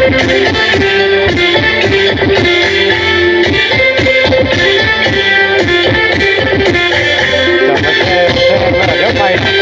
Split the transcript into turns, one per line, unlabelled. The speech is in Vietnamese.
Hãy subscribe cho kênh Ghiền Mì